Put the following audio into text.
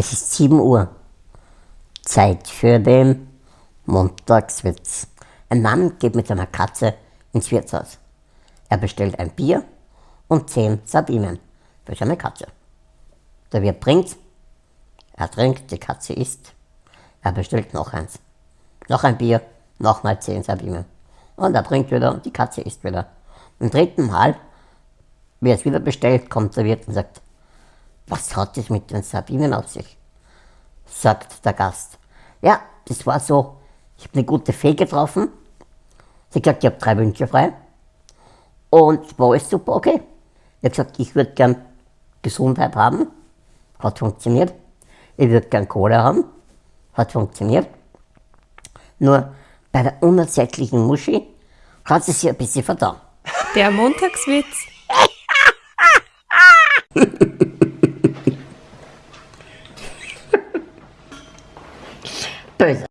Es ist 7 Uhr. Zeit für den Montagswitz. Ein Mann geht mit seiner Katze ins Wirtshaus. Er bestellt ein Bier und 10 Sardinen für seine Katze. Der Wirt bringt, er trinkt, die Katze isst. Er bestellt noch eins. Noch ein Bier, nochmal 10 Sardinen. Und er trinkt wieder und die Katze isst wieder. Im dritten Mal, wie er es wieder bestellt, kommt der Wirt und sagt, was hat es mit den Sardinen auf sich? sagt der Gast. Ja, das war so, ich habe eine gute Fee getroffen. Sie hat gesagt, ich habe drei Wünsche frei. Und war alles super, okay. Ich habe gesagt, ich würde gern Gesundheit haben. Hat funktioniert. Ich würde gern Kohle haben. Hat funktioniert. Nur bei der unersättlichen Muschi hat sie sich ein bisschen vertan. Der Montagswitz. pèse.